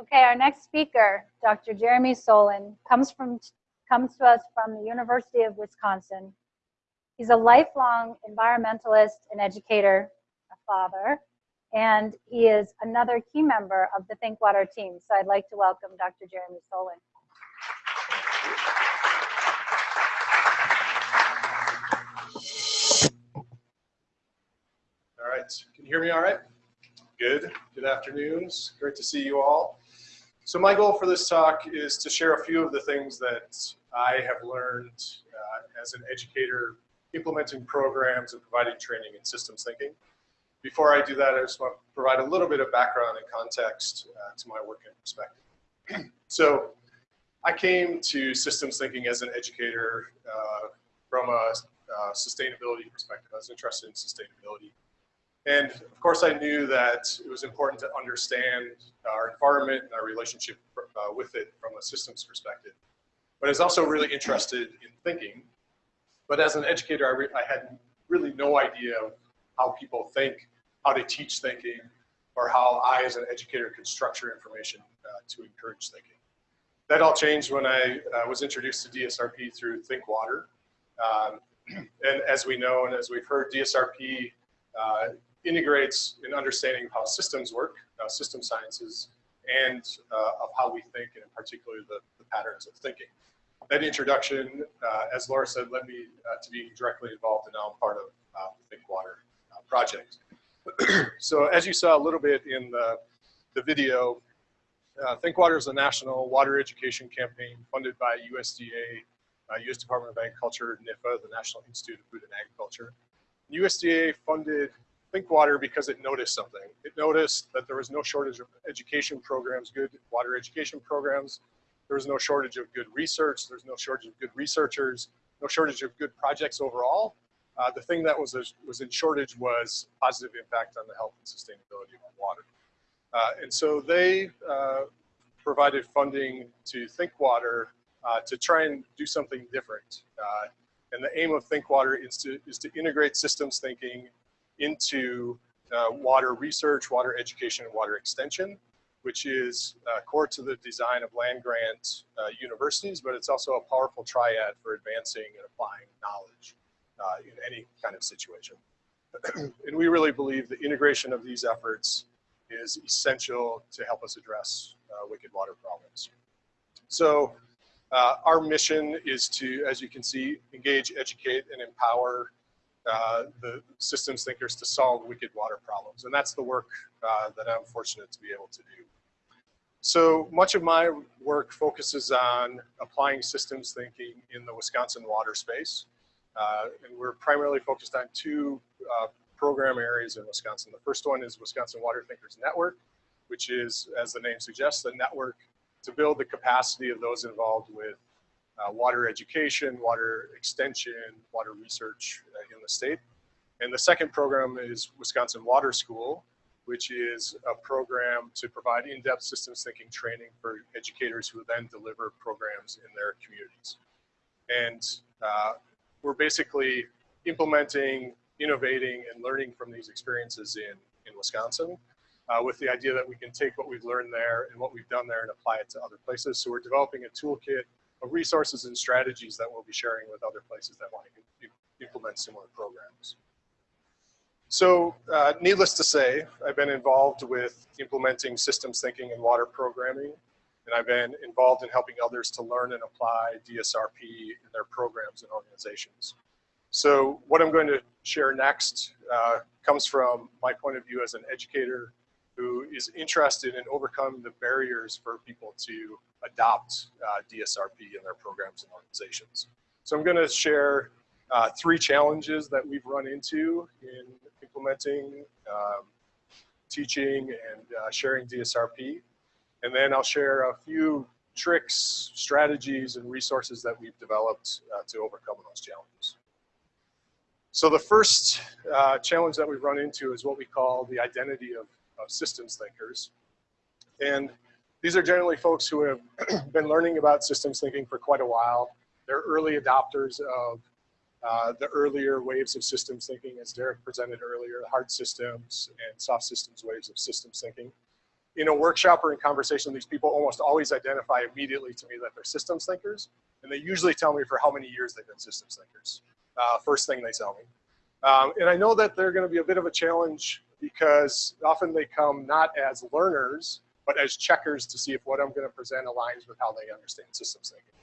Okay, our next speaker, Dr. Jeremy Solin, comes from comes to us from the University of Wisconsin. He's a lifelong environmentalist and educator, a father, and he is another key member of the Think Water team. So I'd like to welcome Dr. Jeremy Solin. All right, can you hear me all right? Good, good afternoons. Great to see you all. So my goal for this talk is to share a few of the things that I have learned uh, as an educator implementing programs and providing training in systems thinking. Before I do that, I just want to provide a little bit of background and context uh, to my work and perspective. so I came to systems thinking as an educator uh, from a uh, sustainability perspective. I was interested in sustainability and of course, I knew that it was important to understand our environment and our relationship uh, with it from a systems perspective. But I was also really interested in thinking. But as an educator, I, I had really no idea how people think, how to teach thinking, or how I, as an educator, could structure information uh, to encourage thinking. That all changed when I uh, was introduced to DSRP through Think Water. Um, and as we know, and as we've heard, DSRP uh, integrates an understanding of how systems work, uh, system sciences, and uh, of how we think, and in particular the, the patterns of thinking. That introduction, uh, as Laura said, led me uh, to being directly involved, and now I'm part of uh, the Think Water uh, project. so as you saw a little bit in the, the video, Think Water is a national water education campaign funded by USDA, U.S. Department of Agriculture, NIFA, the National Institute of Food and Agriculture. USDA funded Think Water because it noticed something. It noticed that there was no shortage of education programs, good water education programs. There was no shortage of good research. There's no shortage of good researchers, no shortage of good projects overall. Uh, the thing that was, was in shortage was positive impact on the health and sustainability of water. Uh, and so they uh, provided funding to Think Water uh, to try and do something different. Uh, and the aim of Think Water is to, is to integrate systems thinking into uh, water research, water education, and water extension, which is uh, core to the design of land-grant uh, universities, but it's also a powerful triad for advancing and applying knowledge uh, in any kind of situation. and we really believe the integration of these efforts is essential to help us address uh, wicked water problems. So uh, our mission is to, as you can see, engage, educate, and empower uh, the systems thinkers to solve wicked water problems. And that's the work uh, that I'm fortunate to be able to do. So much of my work focuses on applying systems thinking in the Wisconsin water space. Uh, and we're primarily focused on two uh, program areas in Wisconsin. The first one is Wisconsin Water Thinkers Network, which is, as the name suggests, a network to build the capacity of those involved with uh, water education, water extension, water research uh, in the state. And the second program is Wisconsin Water School, which is a program to provide in-depth systems thinking training for educators who then deliver programs in their communities. And uh, we're basically implementing, innovating, and learning from these experiences in, in Wisconsin uh, with the idea that we can take what we've learned there and what we've done there and apply it to other places. So we're developing a toolkit resources and strategies that we'll be sharing with other places that want to implement similar programs. So uh, needless to say, I've been involved with implementing systems thinking and water programming, and I've been involved in helping others to learn and apply DSRP in their programs and organizations. So what I'm going to share next uh, comes from my point of view as an educator who is interested in overcoming the barriers for people to adopt uh, DSRP in their programs and organizations. So I'm going to share uh, three challenges that we've run into in implementing, um, teaching, and uh, sharing DSRP. And then I'll share a few tricks, strategies, and resources that we've developed uh, to overcome those challenges. So the first uh, challenge that we've run into is what we call the identity of, of systems thinkers. And these are generally folks who have been learning about systems thinking for quite a while. They're early adopters of uh, the earlier waves of systems thinking, as Derek presented earlier, hard systems and soft systems waves of systems thinking. in a workshop or in conversation, these people almost always identify immediately to me that they're systems thinkers, and they usually tell me for how many years they've been systems thinkers. Uh, first thing they tell me. Um, and I know that they're gonna be a bit of a challenge because often they come not as learners, but as checkers to see if what I'm gonna present aligns with how they understand systems thinking.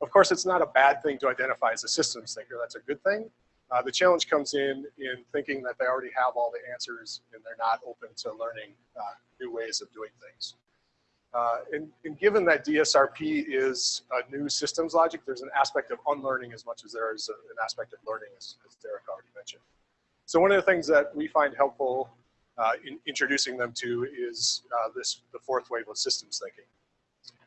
Of course, it's not a bad thing to identify as a systems thinker, that's a good thing. Uh, the challenge comes in in thinking that they already have all the answers and they're not open to learning uh, new ways of doing things. Uh, and, and, given that DSRP is a new systems logic, there's an aspect of unlearning as much as there is a, an aspect of learning, as, as, Derek already mentioned. So one of the things that we find helpful uh, in introducing them to is uh, this the fourth wave of systems thinking.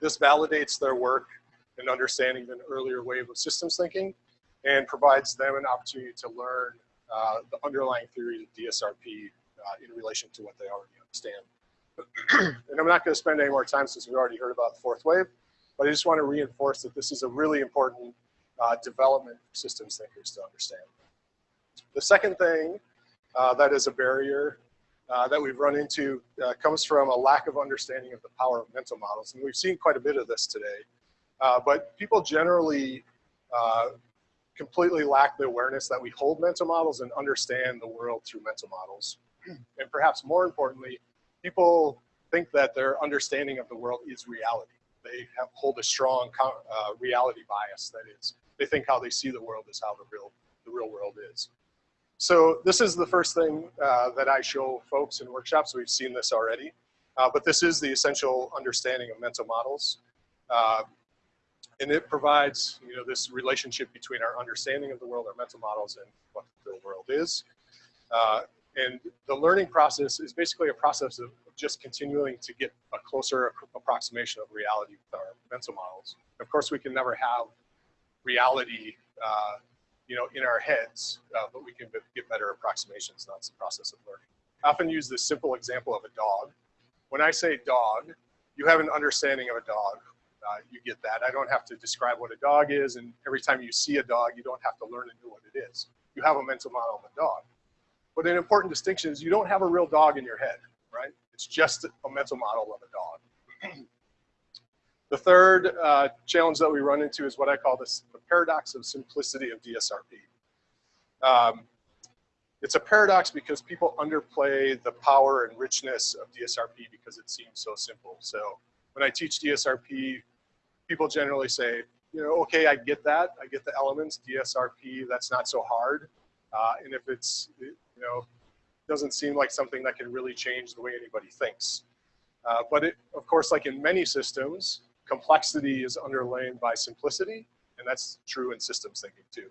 This validates their work and understanding an earlier wave of systems thinking and provides them an opportunity to learn uh, the underlying theory of DSRP uh, in relation to what they already understand. and I'm not going to spend any more time since we've already heard about the fourth wave, but I just want to reinforce that this is a really important uh, development for systems thinkers to understand. The second thing uh, that is a barrier uh, that we've run into uh, comes from a lack of understanding of the power of mental models. And we've seen quite a bit of this today. Uh, but people generally uh, completely lack the awareness that we hold mental models and understand the world through mental models. And perhaps more importantly, people think that their understanding of the world is reality. They have, hold a strong uh, reality bias, that is, they think how they see the world is how the real, the real world is. So this is the first thing uh, that I show folks in workshops. We've seen this already, uh, but this is the essential understanding of mental models. Uh, and it provides you know this relationship between our understanding of the world, our mental models, and what the world is. Uh, and the learning process is basically a process of just continuing to get a closer approximation of reality with our mental models. Of course, we can never have reality, uh, you know, in our heads, uh, but we can get better approximations. That's the process of learning. I often use this simple example of a dog. When I say dog, you have an understanding of a dog uh, you get that. I don't have to describe what a dog is, and every time you see a dog, you don't have to learn and know what it is. You have a mental model of a dog. But an important distinction is you don't have a real dog in your head, right? It's just a mental model of a dog. the third uh, challenge that we run into is what I call this, the paradox of simplicity of DSRP. Um, it's a paradox because people underplay the power and richness of DSRP because it seems so simple. So when I teach DSRP, people generally say, you know, okay, I get that. I get the elements, DSRP, that's not so hard. Uh, and if it's, you know, doesn't seem like something that can really change the way anybody thinks. Uh, but it, of course, like in many systems, complexity is underlain by simplicity, and that's true in systems thinking too.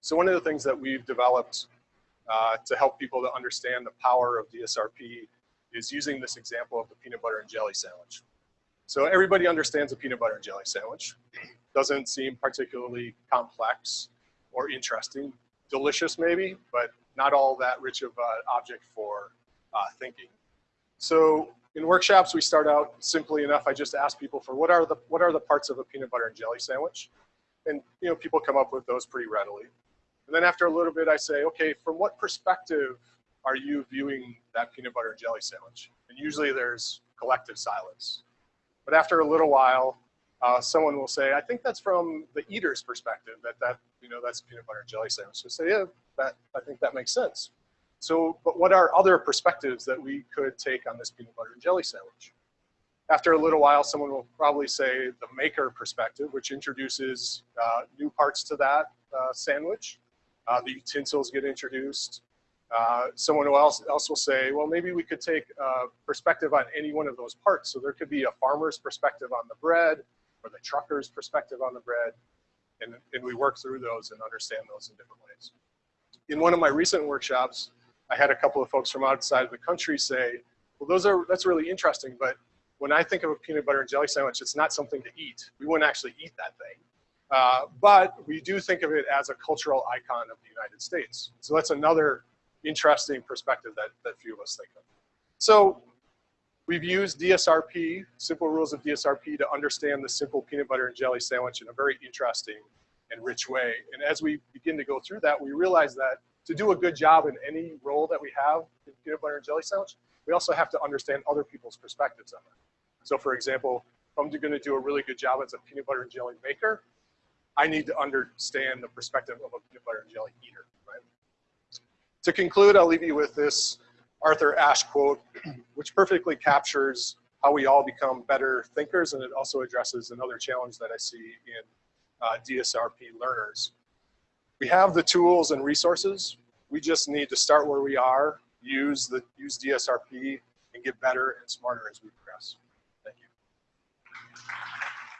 So one of the things that we've developed uh, to help people to understand the power of DSRP is using this example of the peanut butter and jelly sandwich. So everybody understands a peanut butter and jelly sandwich. Doesn't seem particularly complex or interesting. Delicious maybe, but not all that rich of an object for uh, thinking. So in workshops, we start out simply enough. I just ask people for what are the what are the parts of a peanut butter and jelly sandwich, and you know people come up with those pretty readily. And then after a little bit, I say, okay, from what perspective are you viewing that peanut butter and jelly sandwich? And usually there's collective silence. But after a little while, uh, someone will say, I think that's from the eater's perspective, that, that you know, that's peanut butter and jelly sandwich. So say, yeah, that, I think that makes sense. So, but what are other perspectives that we could take on this peanut butter and jelly sandwich? After a little while, someone will probably say the maker perspective, which introduces uh, new parts to that uh, sandwich. Uh, the utensils get introduced. Uh, someone else, else will say, well, maybe we could take a perspective on any one of those parts. So there could be a farmer's perspective on the bread or the trucker's perspective on the bread. And, and we work through those and understand those in different ways. In one of my recent workshops, I had a couple of folks from outside of the country say, well, those are, that's really interesting, but when I think of a peanut butter and jelly sandwich, it's not something to eat. We wouldn't actually eat that thing. Uh, but we do think of it as a cultural icon of the United States. So that's another interesting perspective that, that few of us think of. So we've used DSRP, simple rules of DSRP to understand the simple peanut butter and jelly sandwich in a very interesting and rich way. And as we begin to go through that, we realize that to do a good job in any role that we have in peanut butter and jelly sandwich, we also have to understand other people's perspectives on it. So for example, if I'm gonna do a really good job as a peanut butter and jelly maker, I need to understand the perspective of a peanut butter and jelly eater, right? To conclude, I'll leave you with this Arthur Ashe quote, which perfectly captures how we all become better thinkers, and it also addresses another challenge that I see in uh, DSRP learners. We have the tools and resources. We just need to start where we are, use the use DSRP, and get better and smarter as we progress. Thank you.